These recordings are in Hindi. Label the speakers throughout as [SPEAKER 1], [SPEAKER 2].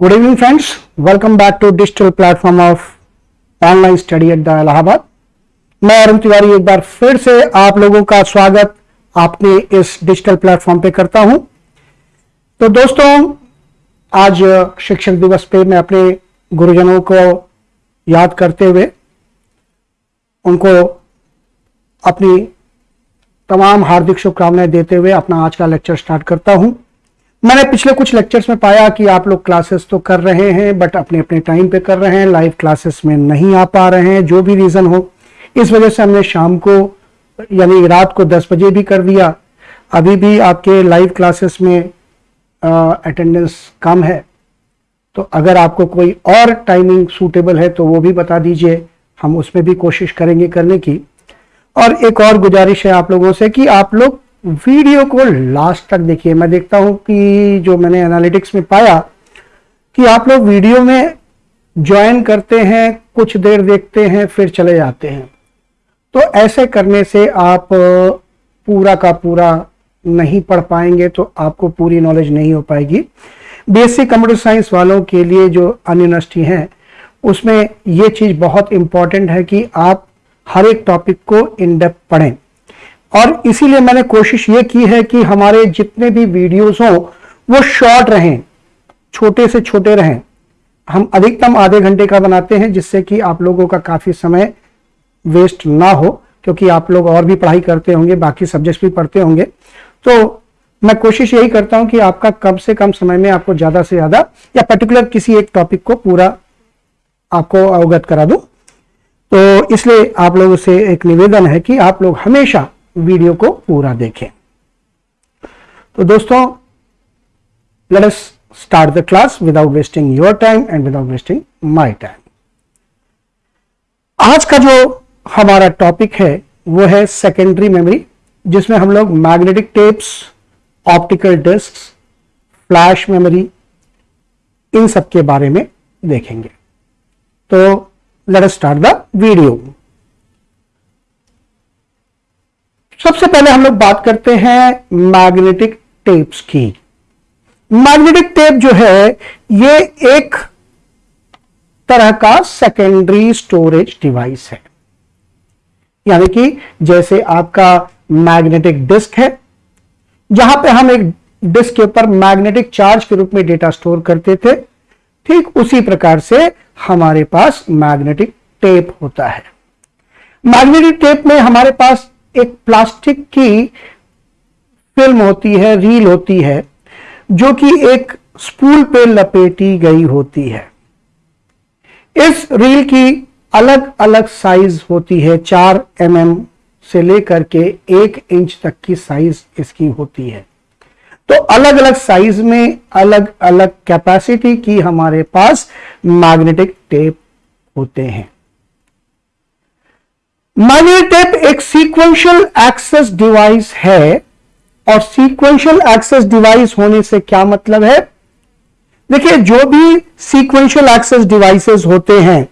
[SPEAKER 1] Good evening, friends. Welcome back to digital platform of online study at the Allahabad. मैं अरुण तिवारी एक बार फिर से आप लोगों का स्वागत आपने इस डिजिटल प्लेटफॉर्म पे करता हूँ तो दोस्तों आज शिक्षक दिवस पे मैं अपने गुरुजनों को याद करते हुए उनको अपनी तमाम हार्दिक शुभकामनाएँ देते हुए अपना आज का लेक्चर स्टार्ट करता हूँ मैंने पिछले कुछ लेक्चर्स में पाया कि आप लोग क्लासेस तो कर रहे हैं बट अपने अपने टाइम पे कर रहे हैं लाइव क्लासेस में नहीं आ पा रहे हैं, जो भी रीजन हो। इस वजह से हमने शाम को, यानी रात को 10 बजे भी कर दिया। अभी भी आपके लाइव क्लासेस में अटेंडेंस कम है। तो अगर आपको कोई और टाइमिंग सूटेबल है तो वो भी बता दीजिए। हम उसमें भी कोशिश करेंगे करने की। और एक और गुजारिश है आप लोगों से कि आप लोग वीडियो को लास्ट तक देखिए। मैं देखता हूँ कि जो मैंने एनालिटिक्स में पाया कि आप लोग वीडियो में ज्वाइन करते हैं, कुछ देर देखते हैं, फिर चले जाते हैं। तो ऐसे करने से आप पूरा का पूरा नहीं पढ़ पाएँगे तो आपको पूरी नॉलेज नहीं हो पाएगी। बेसिक कंप्यूटर साइंस वालों के लिए जो अन्य यूनिवर्सिटी हैं, उसमें ये चीज़ बहुत इंपॉर्टेंट है कि आप हर एक टॉपिक को इन डेप्थ पढ़ें। और इसीलिए मैंने कोशिश ये की है कि हमारे जितने भी वीडियोस हों, वो शॉर्ट रहें, छोटे से छोटे रहें। हम अधिकतम आधे घंटे का बनाते हैं, जिससे कि आप लोगों का काफ़ी समय वेस्ट ना हो, क्योंकि आप लोग और भी पढ़ाई करते होंगे, बाकी सब्जेक्ट्स भी पढ़ते होंगे। तो मैं कोशिश यही करता हूँ कि आपका कम से कम समय में आपको ज़्यादा से ज़्यादा, या पर्टिकुलर किसी एक टॉपिक को पूरा आपको अवगत करा दूँ। तो इसलिए आप लोगों से एक निवेदन है कि आप लोग हमेशा वीडियो को पूरा देखें। तो दोस्तों let us start the class without wasting your time and without wasting my time आज का जो हमारा टॉपिक है, वो है सेकेंडरी मेमोरी जिसमें हम लोग magnetic tapes optical disc flash memory इन सब के बारे में देखेंगे। तो let us start the video सबसे पहले हम लोग बात करते हैं मैग्नेटिक टेप्स की। मैग्नेटिक टेप जो है, ये एक तरह का सेकेंडरी स्टोरेज डिवाइस है। यानी कि जैसे आपका मैग्नेटिक डिस्क है, जहाँ पे हम एक डिस्क के ऊपर मैग्नेटिक चार्ज के रूप में डेटा स्टोर करते थे, ठीक उसी प्रकार से हमारे पास मैग्नेटिक टेप होता है। मैग्नेटिक टेप में हमारे पास एक प्लास्टिक की फ़िल्म होती है, रील होती है, जो कि एक स्पूल पे लपेटी गई होती है। इस रील की अलग अलग साइज़ होती है, चार एम mm से लेकर के एक इंच तक की साइज़ इसकी होती है। तो अलग अलग साइज़ में अलग अलग कैपेसिटी की हमारे पास मैग्नेटिक टेप होते हैं। टेप एक सीक्वेंशियल एक्सेस डिवाइस है और सीक्वेंशियल एक्सेस डिवाइस होने से क्या मतलब है? देखिए, जो भी सीक्वेंशियल एक्सेस डिवाइसेस होते हैं,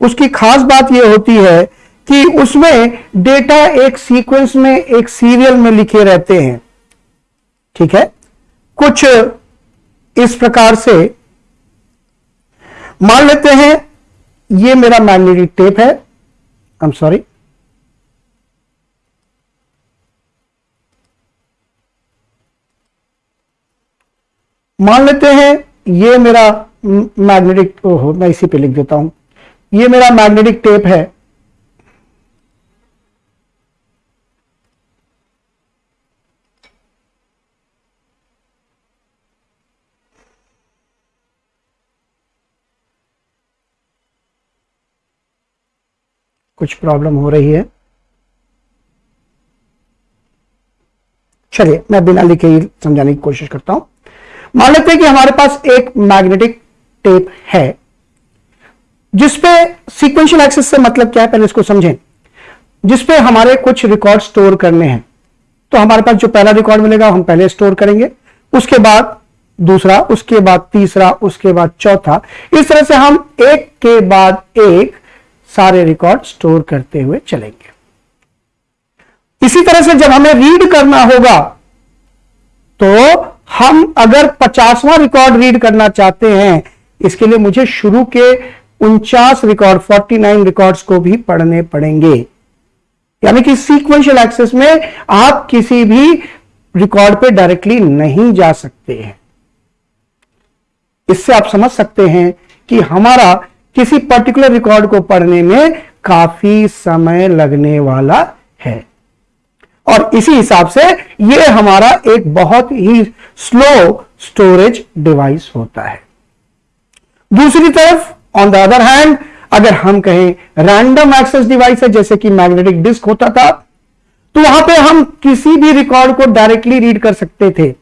[SPEAKER 1] उसकी खास बात यह होती है कि उसमें डेटा एक सीक्वेंस में एक सीरियल में लिखे रहते हैं। ठीक है? कुछ इस प्रकार से मान लेते हैं, ये मेरा मैग्नेटिक टेप है। आई एम सॉरी मान लेते हैं, ये मेरा मैग्नेटिक ओहो, मैं इसी पे लिख देता हूँ। ये मेरा मैग्नेटिक टेप है। कुछ प्रॉब्लम हो रही है। चलिए, मैं बिना लिखे ही समझाने की कोशिश करता हूँ। मान लेते हैं कि हमारे पास एक मैग्नेटिक टेप है, जिसपे सीक्वेंशियल एक्सेस से मतलब क्या है, पहले इसको समझें। जिसपे हमारे कुछ रिकॉर्ड स्टोर करने हैं। तो हमारे पास जो पहला रिकॉर्ड मिलेगा, हम पहले स्टोर करेंगे। उसके बाद दूसरा, उसके बाद तीसरा, उसके बाद चौथा। इस तरह से हम एक के बाद एक सारे रिकॉर्ड स्टोर करते हुए चलेंगे। इसी तरह से जब हमें रीड करना होगा तो हम अगर पचासवां रिकॉर्ड रीड करना चाहते हैं, इसके लिए मुझे शुरू के उनचास रिकॉर्ड 49 रिकॉर्ड्स को भी पढ़ने पड़ेंगे। यानी कि सीक्वेंशियल एक्सेस में आप किसी भी रिकॉर्ड पे डायरेक्टली नहीं जा सकते हैं। इससे आप समझ सकते हैं कि हमारा किसी पर्टिकुलर रिकॉर्ड को पढ़ने में काफ़ी समय लगने वाला और इसी हिसाब से यह हमारा एक बहुत ही स्लो स्टोरेज डिवाइस होता है। दूसरी तरफ़ ऑन द अदर हैंड अगर हम कहें रैंडम एक्सेस डिवाइस है, जैसे कि मैग्नेटिक डिस्क होता था तो वहाँ पे हम किसी भी रिकॉर्ड को डायरेक्टली रीड कर सकते थे।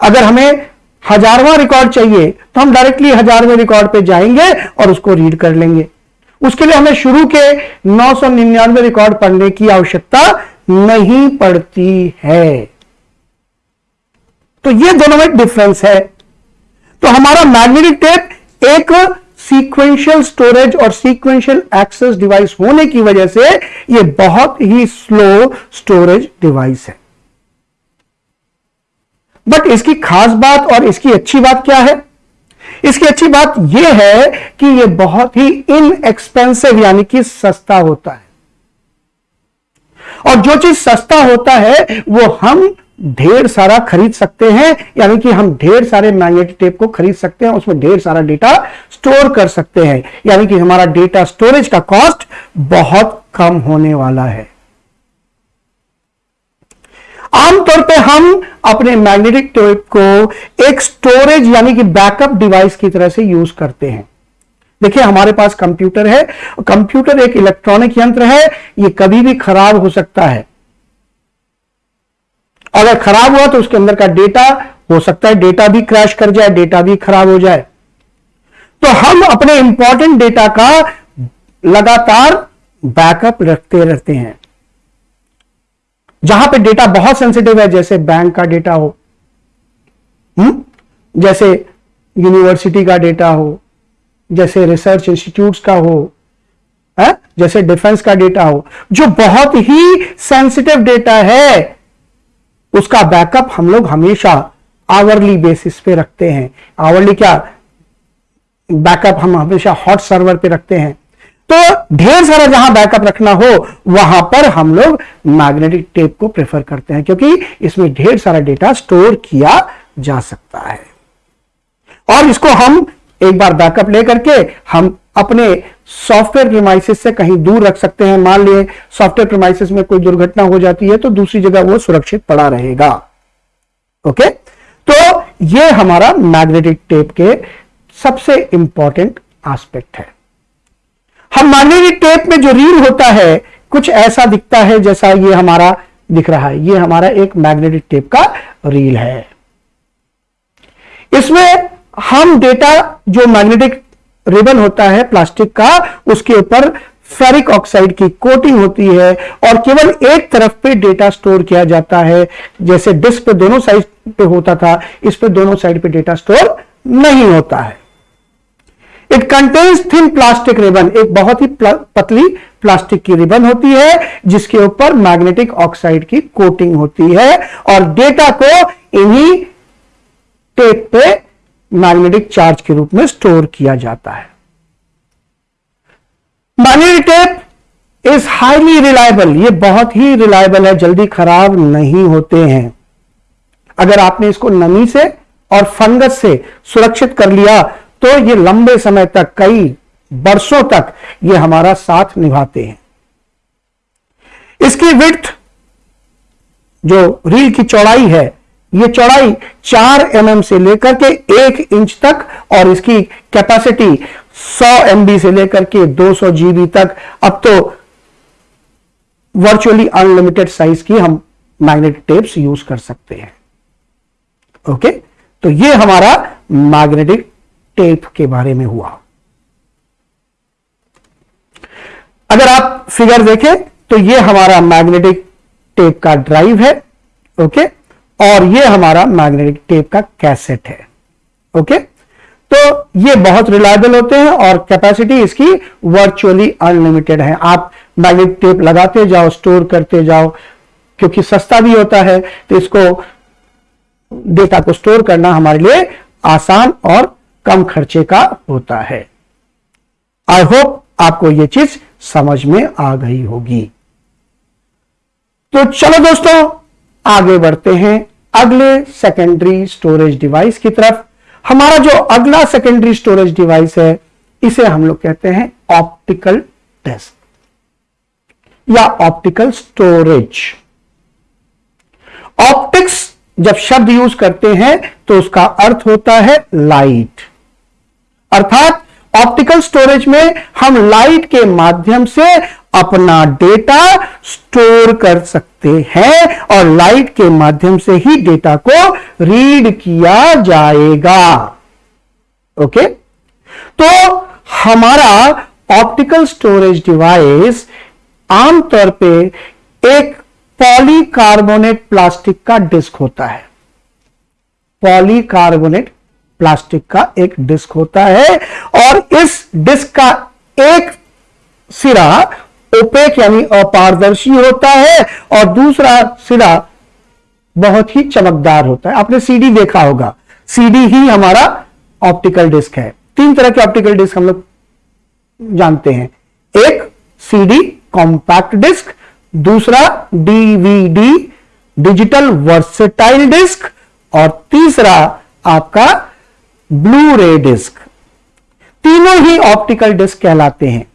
[SPEAKER 1] अगर हमें हजारवा रिकॉर्ड चाहिए तो हम डायरेक्टली हजारवें रिकॉर्ड पे जाएँगे और उसको रीड कर लेंगे। उसके लिए हमें शुरू के नौ सौ निन्यानवे रिकॉर्ड पढ़ने की आवश्यकता नहीं पड़ती है। तो ये दोनों में डिफरेंस है। तो हमारा मैग्नेटिक टेप एक सीक्वेंशियल स्टोरेज और सीक्वेंशियल एक्सेस डिवाइस होने की वजह से यह बहुत ही स्लो स्टोरेज डिवाइस है। बट इसकी खास बात और इसकी अच्छी बात क्या है? इसकी अच्छी बात यह है कि यह बहुत ही इनएक्सपेंसिव यानी कि सस्ता होता है। और जो चीज़ सस्ता होता है, वो हम ढेर सारा खरीद सकते हैं, यानी कि हम ढेर सारे मैग्नेटिक टेप को खरीद सकते हैं, उसमें ढेर सारा डेटा स्टोर कर सकते हैं, यानी कि हमारा डेटा स्टोरेज का कॉस्ट बहुत कम होने वाला है। आमतौर पे हम अपने मैग्नेटिक टेप को एक स्टोरेज, यानी कि बैकअप डिवाइस की तरह से यूज़ करते हैं। देखिए, हमारे पास कंप्यूटर है कंप्यूटर एक इलेक्ट्रॉनिक यंत्र है ये कभी भी खराब हो सकता है अगर खराब हुआ तो उसके अंदर का डेटा हो सकता है डेटा भी क्रैश कर जाए, डेटा भी खराब हो जाए तो हम अपने इंपॉर्टेंट डेटा का लगातार बैकअप रखते रहते हैं जहाँ पे डेटा बहुत सेंसिटिव है, जैसे बैंक का डेटा हो हुँ? हम्म? जैसे यूनिवर्सिटी का डेटा हो जैसे रिसर्च इंस्टीट्यूट्स का हो, है? जैसे डिफेंस का डेटा हो, जो बहुत ही सेंसिटिव डेटा है, उसका बैकअप हम लोग हमेशा आवरली बेसिस पे रखते हैं। आवरली क्या? बैकअप हम हमेशा हॉट सर्वर पे रखते हैं। तो ढेर सारा जहाँ बैकअप रखना हो, वहाँ पर हम लोग मैग्नेटिक टेप को प्रेफर करते हैं, क्योंकि इसमें ढेर सारा डेटा स्टोर किया जा सकता है। और इसको हम एक बार बैकअप लेकर के हम अपने सॉफ्टवेयर प्रीमाइसिस से कहीं दूर रख सकते हैं। मान लिए सॉफ्टवेयर प्रीमाइसिस में कोई दुर्घटना हो जाती है तो दूसरी जगह वो सुरक्षित पड़ा रहेगा। ओके? तो ये हमारा मैग्नेटिक टेप के सबसे इंपॉर्टेंट एस्पेक्ट है। हम मैग्नेटिक टेप में जो रील होता है, कुछ ऐसा दिखता है जैसा ये हमारा दिख रहा है। ये हमारा एक मैग्नेटिक टेप का रील है। इसमें हम डेटा जो मैग्नेटिक रिबन होता है प्लास्टिक का, उसके ऊपर फेरिक ऑक्साइड की कोटिंग होती है और केवल एक तरफ़ पे डेटा स्टोर किया जाता है। जैसे डिस्क पे दोनों साइड पे होता था, इस पे दोनों साइड पे डेटा स्टोर नहीं होता है। It contains thin plastic ribbon एक बहुत ही पतली प्लास्टिक की रिबन होती है, जिसके ऊपर मैग्नेटिक ऑक्साइड की कोटिंग होती है और डेटा को इन्हीं टेप पे मैग्नेटिक चार्ज के रूप में स्टोर किया जाता है। Magnetic tape is highly reliable. ये बहुत ही रिलायबल है, जल्दी खराब नहीं होते हैं। अगर आपने इसको नमी से और फंगस से सुरक्षित कर लिया तो ये लंबे समय तक, कई वर्षों तक ये हमारा साथ निभाते हैं। इसकी विथ जो रील की चौड़ाई है ये चौड़ाई चार एम mm से लेकर के एक इंच तक और इसकी कैपेसिटी 100 एमबी से लेकर के 200 जीबी तक। अब तो वर्चुअली अनलिमिटेड साइज़ की हम मैग्नेटिक टेप्स यूज़ कर सकते हैं। ओके? तो ये हमारा मैग्नेटिक टेप के बारे में हुआ। अगर आप फिगर देखें तो ये हमारा मैग्नेटिक टेप का ड्राइव है। ओके? और ये हमारा मैग्नेटिक टेप का कैसेट है। ओके तो ये बहुत रिलायबल होते हैं और कैपेसिटी इसकी वर्चुअली अनलिमिटेड है। आप मैग्नेटिक टेप लगाते जाओ स्टोर करते जाओ, क्योंकि सस्ता भी होता है तो इसको डेटा को स्टोर करना हमारे लिए आसान और कम खर्चे का होता है। आई होप आपको यह चीज़ समझ में आ गई होगी। तो चलो दोस्तों आगे बढ़ते हैं। अगले सेकेंडरी स्टोरेज डिवाइस की तरफ़। हमारा जो अगला सेकेंडरी स्टोरेज डिवाइस है, इसे हम लोग कहते हैं ऑप्टिकल टेस्ट या ऑप्टिकल स्टोरेज ऑप्टिक्स जब शब्द यूज़ करते हैं तो उसका अर्थ होता है लाइट अर्थात ऑप्टिकल स्टोरेज में हम लाइट के माध्यम से अपना डेटा स्टोर कर सकते हैं और लाइट के माध्यम से ही डेटा को रीड किया जाएगा। ओके तो हमारा ऑप्टिकल स्टोरेज डिवाइस आमतौर पे एक पॉलीकार्बोनेट प्लास्टिक का डिस्क होता है। पॉलीकार्बोनेट प्लास्टिक का एक डिस्क होता है और इस डिस्क का एक सिरा ओपेक यानी अपारदर्शी होता है और दूसरा सिरा बहुत ही चमकदार होता है। आपने सीडी देखा होगा। सीडी ही हमारा ऑप्टिकल डिस्क है। तीन तरह के ऑप्टिकल डिस्क हम लोग जानते हैं। एक सीडी कॉम्पैक्ट डिस्क दूसरा डीवीडी डिजिटल वर्सेटाइल डिस्क और तीसरा आपका ब्लू रे डिस्क तीनों ही ऑप्टिकल डिस्क कहलाते हैं।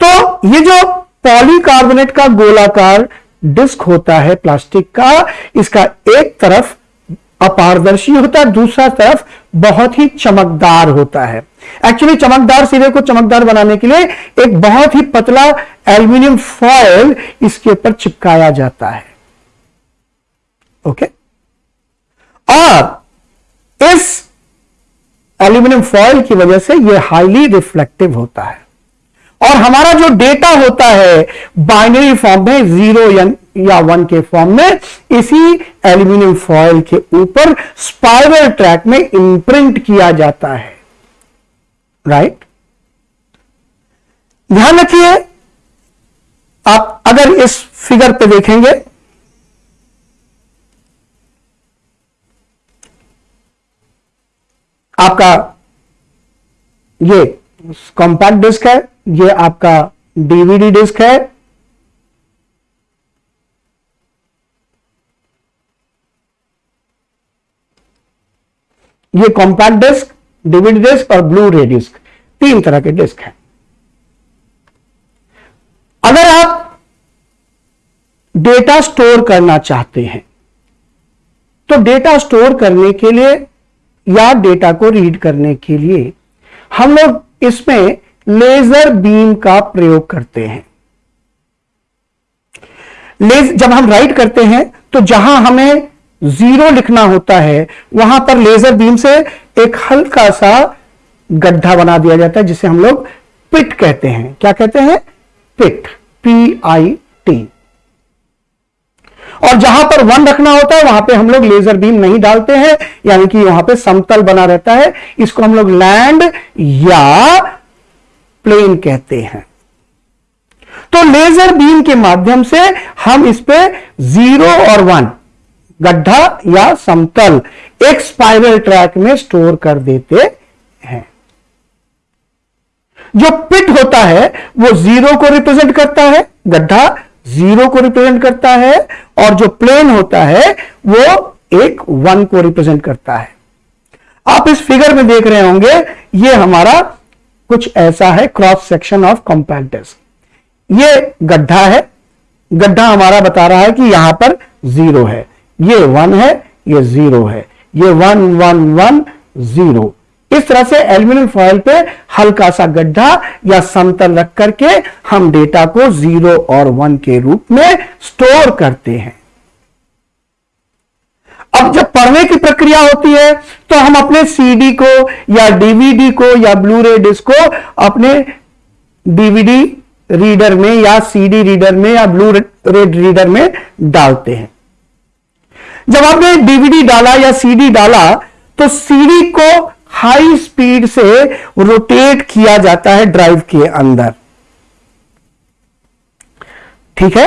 [SPEAKER 1] तो ये जो पॉलीकार्बोनेट का गोलाकार डिस्क होता है प्लास्टिक का, इसका एक तरफ़ अपारदर्शी होता है, दूसरा तरफ़ बहुत ही चमकदार होता है। एक्चुअली चमकदार सिरे को चमकदार बनाने के लिए एक बहुत ही पतला एल्यूमिनियम फॉयल इसके ऊपर चिपकाया जाता है। ओके? और इस एल्यूमिनियम फॉयल की वजह से यह हाईली रिफ्लेक्टिव होता है। और हमारा जो डेटा होता है बाइनरी फॉर्म में ज़ीरो या वन के फॉर्म में, इसी एल्यूमिनियम फॉयल के ऊपर स्पाइरल ट्रैक में इंप्रिंट किया जाता है। राइट ध्यान रखिए, आप अगर इस फिगर पे देखेंगे, आपका ये कॉम्पैक्ट डिस्क है। ये आपका डीवीडी डिस्क है। ये कॉम्पैक्ट डिस्क डीवीडी डिस्क और ब्लू रे डिस्क तीन तरह के डिस्क हैं। अगर आप डेटा स्टोर करना चाहते हैं तो डेटा स्टोर करने के लिए या डेटा को रीड करने के लिए हम लोग इसमें लेजर बीम का प्रयोग करते हैं। लेज, जब हम राइट करते हैं तो जहाँ हमें ज़ीरो लिखना होता है, वहाँ पर लेजर बीम से एक हल्का सा गड्ढा बना दिया जाता है, जिसे हम लोग पिट कहते हैं। क्या कहते हैं? पिट पी आई टी और जहाँ पर वन रखना होता है, वहाँ पे हम लोग लेजर बीम नहीं डालते हैं, यानी कि वहाँ पे समतल बना रहता है। इसको हम लोग लैंड या प्लेन कहते हैं। तो लेजर बीम के माध्यम से हम इस पे ज़ीरो और वन, गड्ढा या समतल, एक स्पाइरल ट्रैक में स्टोर कर देते हैं। जो पिट होता है, वो ज़ीरो को रिप्रेजेंट करता है, गड्ढा ज़ीरो को रिप्रेजेंट करता है, और जो प्लेन होता है, वो एक वन को रिप्रेजेंट करता है। आप इस फिगर में देख रहे होंगे, ये हमारा कुछ ऐसा है क्रॉस सेक्शन ऑफ़ कॉम्पैक्ट ये गड्ढा है। गड्ढा हमारा बता रहा है कि यहाँ पर ज़ीरो है। ये वन है, ये ज़ीरो है। ये वन वन वन ज़ीरो इस तरह से एल्यूमिनियम फॉयल पे हल्का सा गड्ढा या समतल रख करके हम डेटा को ज़ीरो और वन के रूप में स्टोर करते हैं। अब जब पढ़ने की प्रक्रिया होती है तो हम अपने सीडी को या डीवीडी को या ब्लू रे डिस्क को अपने डीवीडी रीडर में या सीडी रीडर में या ब्लू रे रीडर में डालते हैं। जब आपने डीवीडी डाला या सीडी डाला तो सीडी को हाई स्पीड से रोटेट किया जाता है ड्राइव के अंदर। ठीक है?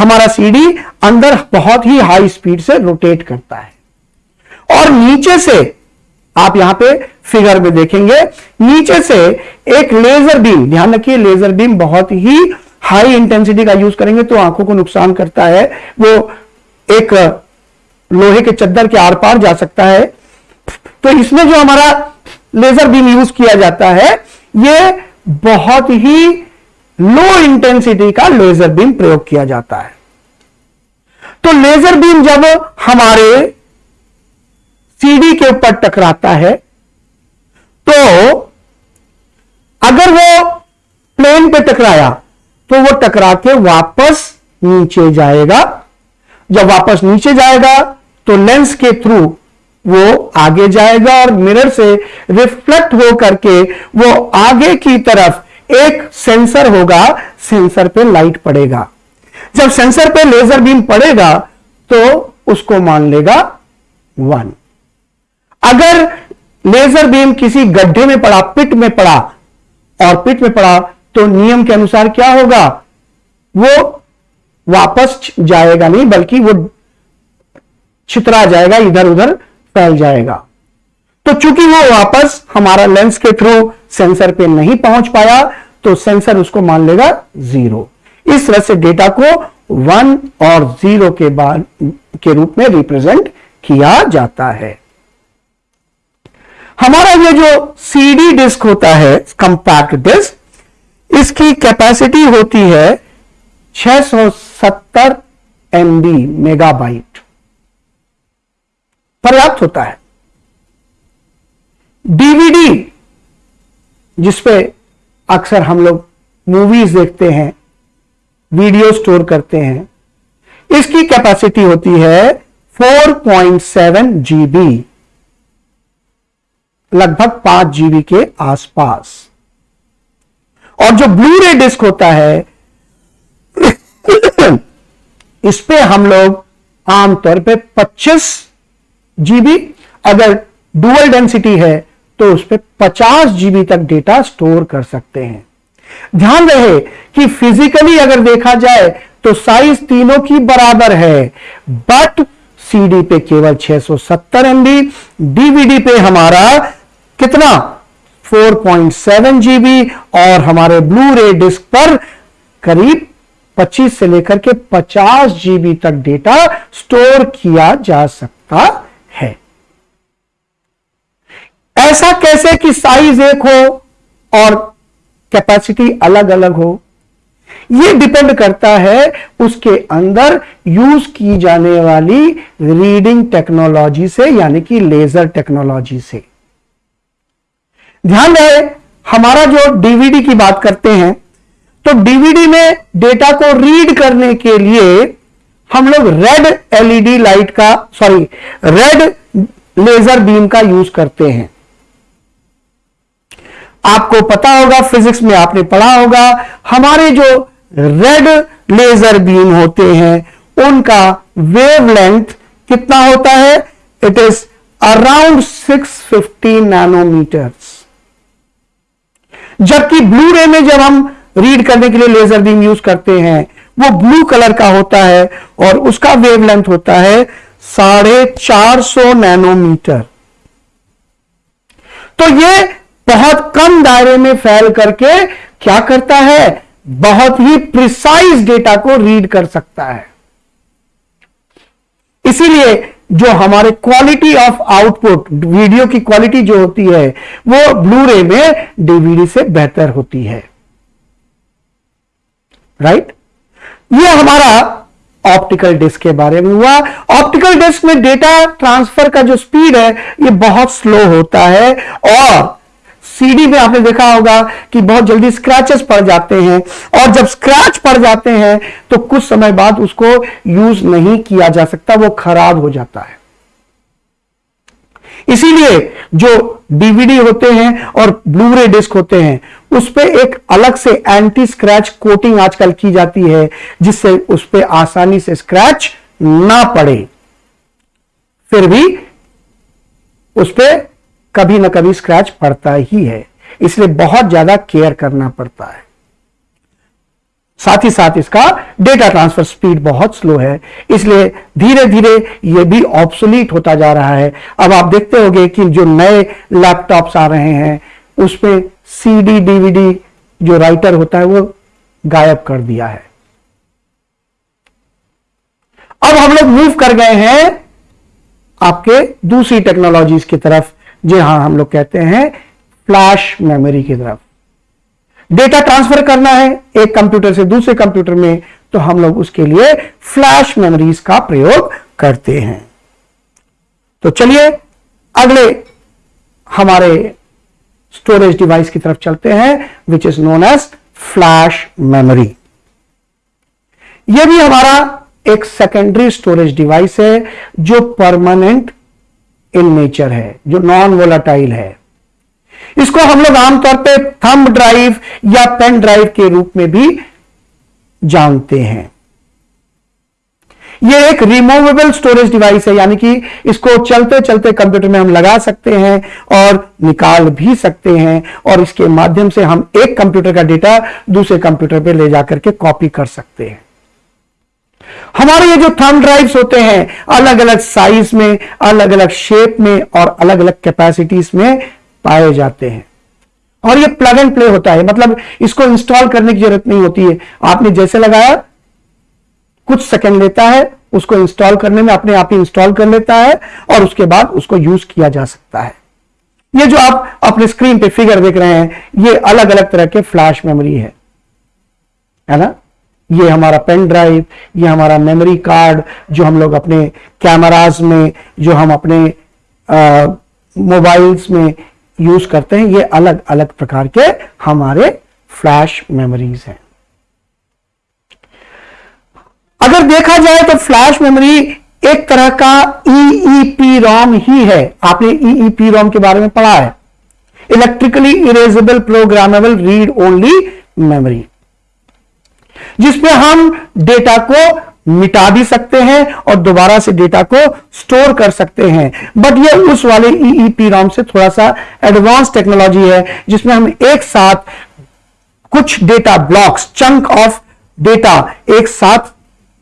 [SPEAKER 1] हमारा सीडी अंदर बहुत ही हाई स्पीड से रोटेट करता है। और नीचे से, आप यहाँ पे फिगर में देखेंगे, नीचे से एक लेजर बीम ध्यान रखिए लेजर बीम बहुत ही हाई इंटेंसिटी का यूज़ करेंगे तो आँखों को नुकसान करता है। वो एक, लोहे के चद्दर के आर पार जा सकता है। तो इसमें जो हमारा लेजर बीम यूज़ किया जाता है, ये बहुत ही लो इंटेंसिटी का लेजर बीम प्रयोग किया जाता है। तो लेजर बीम जब हमारे सीडी के ऊपर टकराता है तो अगर वो प्लेन पे टकराया तो वो टकरा के वापस नीचे जाएगा। जब वापस नीचे जाएगा तो लेंस के थ्रू वो आगे जाएगा और मिरर से रिफ्लेक्ट हो करके वो आगे की तरफ़ एक सेंसर होगा सेंसर पे लाइट पड़ेगा। जब सेंसर पे लेजर बीम पड़ेगा तो उसको मान लेगा वन अगर लेजर बीम किसी गड्ढे में पड़ा पिट में पड़ा, और पिट में पड़ा तो नियम के अनुसार क्या होगा? वो वापस जाएगा नहीं, बल्कि वो छितरा जाएगा इधर उधर फैल जाएगा। तो चूँकि वो वापस हमारा लेंस के थ्रू सेंसर पे नहीं पहुँच पाया तो सेंसर उसको मान लेगा ज़ीरो इस तरह से डेटा को वन और ज़ीरो के बाद, के रूप में रिप्रेजेंट किया जाता है। हमारा ये जो सीडी डिस्क होता है कंपैक्ट डिस्क इसकी कैपेसिटी होती है 670 एमबी मेगाबाइट पर्याप्त होता है। डीवीडी जिसपे अक्सर हम लोग मूवीज़ देखते हैं वीडियो स्टोर करते हैं, इसकी कैपेसिटी होती है 4.7 जीबी लगभग 5 जीबी के आसपास। और जो ब्लू रे डिस्क होता है, इस पे हम लोग आमतौर पे 25 जीबी अगर डुअल डेंसिटी है तो उस पर 50 जीबी तक डेटा स्टोर कर सकते हैं। ध्यान रहे कि फिजिकली अगर देखा जाए तो साइज़ तीनों की बराबर है बट सीडी पे केवल 670 एमबी डीवीडी पे हमारा कितना? 4.7 जीबी और हमारे ब्लू रे डिस्क पर करीब 25 से लेकर के 50 जीबी तक डेटा स्टोर किया जा सकता है ऐसा कैसे कि साइज़ एक हो और कैपेसिटी अलग अलग हो? यह डिपेंड करता है उसके अंदर यूज़ की जाने वाली रीडिंग टेक्नोलॉजी से, यानी कि लेजर टेक्नोलॉजी से। ध्यान रहे, हमारा जो डीवीडी की बात करते हैं तो डीवीडी में डेटा को रीड करने के लिए हम लोग रेड एलईडी लाइट का सॉरी रेड लेजर बीम का यूज़ करते हैं। आपको पता होगा फिजिक्स में आपने पढ़ा होगा, हमारे जो रेड लेजर बीम होते हैं, उनका वेवलेंथ कितना होता है? इट इज़ अराउंड 650 नैनोमीटर्स जबकि ब्लू रे में जब हम रीड करने के लिए लेजर बीम यूज़ करते हैं, वो ब्लू कलर का होता है और उसका वेवलेंथ होता है साढ़े चार सौ नैनोमीटर तो ये बहुत कम दायरे में फैल करके क्या करता है? बहुत ही प्रिसाइज डेटा को रीड कर सकता है। इसीलिए जो हमारे क्वालिटी ऑफ़ आउटपुट वीडियो की क्वालिटी जो होती है, वो ब्लू रे में डीवीडी से बेहतर होती है। राइट ये हमारा ऑप्टिकल डिस्क के बारे में हुआ। ऑप्टिकल डिस्क में डेटा ट्रांसफ़र का जो स्पीड है, ये बहुत स्लो होता है और सीडी में आपने देखा होगा कि बहुत जल्दी स्क्रैचेस पड़ जाते हैं। और जब स्क्रैच पड़ जाते हैं तो कुछ समय बाद उसको यूज़ नहीं किया जा सकता, वो खराब हो जाता है। इसीलिए जो डीवीडी होते हैं और ब्लू रे डिस्क होते हैं, उस पर एक अलग से एंटी स्क्रैच कोटिंग आजकल की जाती है, जिससे उस पर आसानी से स्क्रैच ना पड़े। फिर भी उस पर कभी ना कभी स्क्रैच पड़ता ही है। इसलिए बहुत ज़्यादा केयर करना पड़ता है। साथ ही साथ इसका डेटा ट्रांसफ़र स्पीड बहुत स्लो है। इसलिए धीरे धीरे ये भी ऑब्सोलीट होता जा रहा है। अब आप देखते होंगे कि जो नए लैपटॉप्स आ रहे हैं, उसमें सीडी डीवीडी जो राइटर होता है, वो गायब कर दिया है। अब हम लोग मूव कर गए हैं आपके दूसरी टेक्नोलॉजीज़ की तरफ़। जी हाँ, हम लोग कहते हैं फ्लैश मेमोरी की तरफ़। डेटा ट्रांसफ़र करना है एक कंप्यूटर से दूसरे कंप्यूटर में तो हम लोग उसके लिए फ्लैश मेमोरीज का प्रयोग करते हैं। तो चलिए, अगले हमारे स्टोरेज डिवाइस की तरफ़ चलते हैं which is known as flash memory यह भी हमारा एक सेकेंडरी स्टोरेज डिवाइस है, जो परमानेंट इन नेचर है, जो नॉन वोलाटाइल है। इसको हम लोग आमतौर पे थंब ड्राइव या पेन ड्राइव के रूप में भी जानते हैं। यह एक रिमूवेबल स्टोरेज डिवाइस है, यानी कि इसको चलते चलते कंप्यूटर में हम लगा सकते हैं और निकाल भी सकते हैं और इसके माध्यम से हम एक कंप्यूटर का डेटा दूसरे कंप्यूटर पे ले जाकर के कॉपी कर सकते हैं। हमारे ये जो थंब ड्राइव्स होते हैं अलग अलग साइज़ में अलग अलग शेप में और अलग अलग कैपेसिटीज में पाए जाते हैं। और ये प्लग एंड प्ले होता है। मतलब इसको इंस्टॉल करने की ज़रूरत नहीं होती है। आपने जैसे लगाया, कुछ सेकंड लेता है, उसको इंस्टॉल करने में अपने आप ही इंस्टॉल कर लेता है और उसके बाद उसको यूज़ किया जा सकता है। ये जो आप अपने स्क्रीन पे फिगर देख रहे हैं, ये अलग अलग तरह के फ्लैश मेमोरी है। है ना? ये हमारा पेन ड्राइव, ये हमारा मेमोरी कार्ड, जो हम लोग अपने कैमराज में, जो हम अपने मोबाइल्स में यूज़ करते हैं, ये अलग अलग प्रकार के हमारे फ्लैश मेमोरीज हैं। अगर देखा जाए तो फ्लैश मेमोरी एक तरह का ईईपी रॉम ही है। आपने ईईपी रॉम के बारे में पढ़ा है। Electrically erasable programmable read only memory जिसमें हम डेटा को मिटा भी सकते हैं और दोबारा से डेटा को स्टोर कर सकते हैं। बट ये उस वाले ईईपी रॉम से थोड़ा सा एडवांस टेक्नोलॉजी है, जिसमें हम एक साथ कुछ data blocks chunk of data एक साथ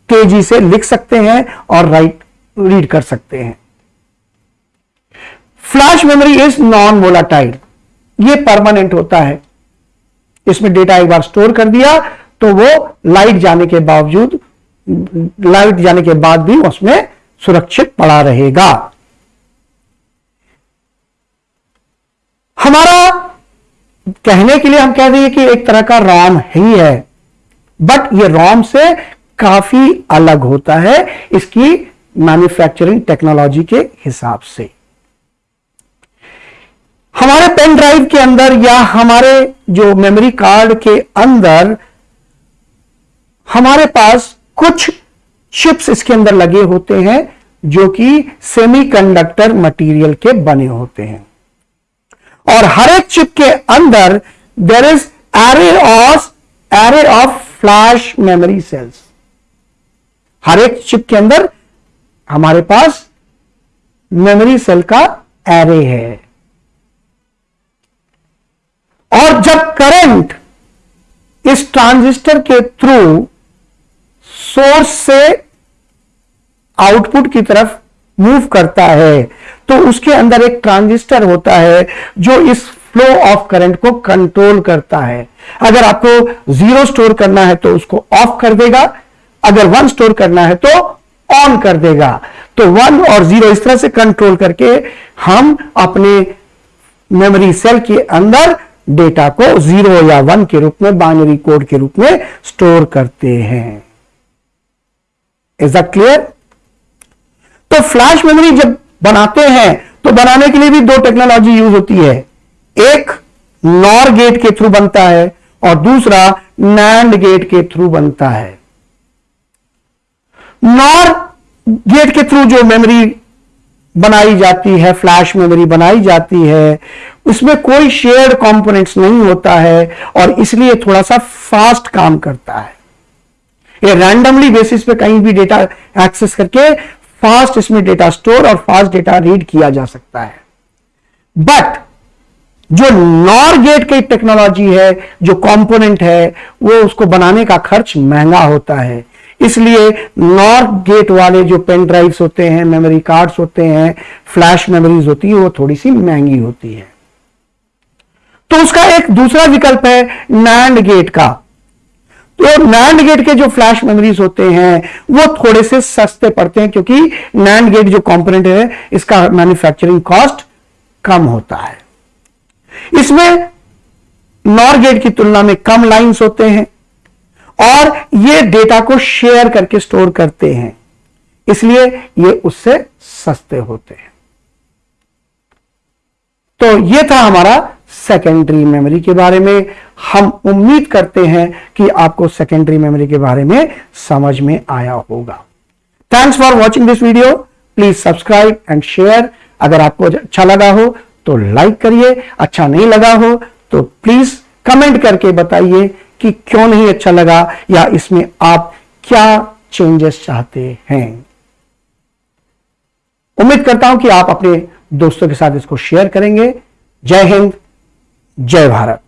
[SPEAKER 1] तेज़ी से लिख सकते हैं और राइट रीड कर सकते हैं। Flash memory is non volatile ये परमानेंट होता है। इसमें डेटा एक बार स्टोर कर दिया तो वो लाइट जाने के बावजूद, लाइट जाने के बाद भी उसमें सुरक्षित पड़ा रहेगा। हमारा कहने के लिए हम कह देंगे कि एक तरह का रॉम ही है बट ये रॉम से काफ़ी अलग होता है इसकी मैन्युफैक्चरिंग टेक्नोलॉजी के हिसाब से। हमारे पेन ड्राइव के अंदर या हमारे जो मेमोरी कार्ड के अंदर हमारे पास कुछ चिप्स इसके अंदर लगे होते हैं जो कि सेमीकंडक्टर मटेरियल के बने होते हैं। और हर एक चिप के अंदर there is array of array of flash memory cells हर एक चिप के अंदर हमारे पास मेमोरी सेल का एरे है। और जब करंट इस ट्रांजिस्टर के थ्रू सोर्स से आउटपुट की तरफ़ मूव करता है। तो उसके अंदर एक ट्रांजिस्टर होता है जो इस फ्लो ऑफ़ करंट को कंट्रोल करता है। अगर आपको ज़ीरो स्टोर करना है तो उसको ऑफ़ कर देगा। अगर वन स्टोर करना है तो ऑन कर देगा। तो वन और ज़ीरो इस तरह से कंट्रोल करके हम अपने मेमोरी सेल के अंदर डेटा को ज़ीरो या वन के रूप में, बाइनरी कोड के रूप में स्टोर करते हैं। इज़ दैट क्लियर तो फ्लैश मेमोरी जब बनाते हैं तो बनाने के लिए भी दो टेक्नोलॉजी यूज़ होती है। एक नॉर गेट के थ्रू बनता है, और दूसरा नैंड गेट के थ्रू बनता है। नॉर गेट के थ्रू जो मेमोरी बनाई जाती है फ्लैश मेमोरी बनाई जाती है, उसमें कोई शेयर्ड कंपोनेंट्स नहीं होता है, और इसलिए थोड़ा सा फास्ट काम करता है। ये रैंडमली बेसिस पे कहीं भी डेटा एक्सेस करके फास्ट इसमें डेटा स्टोर और फास्ट डेटा रीड किया जा सकता है। बट जो नॉर गेट की टेक्नोलॉजी है, जो कंपोनेंट है, वो उसको बनाने का खर्च महँगा होता है। इसलिए नॉर गेट वाले जो पेन ड्राइव्स होते हैं मेमोरी कार्ड्स होते हैं फ्लैश मेमोरीज होती है, वो थोड़ी सी महँगी होती है। तो उसका एक दूसरा विकल्प है नैंड गेट का। तो नैंड गेट के जो फ्लैश मेमोरीज होते हैं, वो थोड़े से सस्ते पड़ते हैं क्योंकि नैंड गेट जो कंपोनेंट है, इसका मैन्युफैक्चरिंग कॉस्ट कम होता है। इसमें नॉर गेट की तुलना में कम लाइंस होते हैं और ये डेटा को शेयर करके स्टोर करते हैं। इसलिए ये उससे सस्ते होते हैं। तो ये था हमारा सेकेंडरी मेमोरी के बारे में हम उम्मीद करते हैं कि आपको सेकेंडरी मेमोरी के बारे में समझ में आया होगा। Thanks for watching this video please subscribe and share अगर आपको अच्छा लगा हो तो लाइक करिए। अच्छा नहीं लगा हो तो प्लीज़ कमेंट करके बताइए कि क्यों नहीं अच्छा लगा या इसमें आप क्या चेंजेस चाहते हैं। उम्मीद करता हूँ कि आप अपने दोस्तों के साथ इसको शेयर करेंगे। जय हिंद। जय भारत।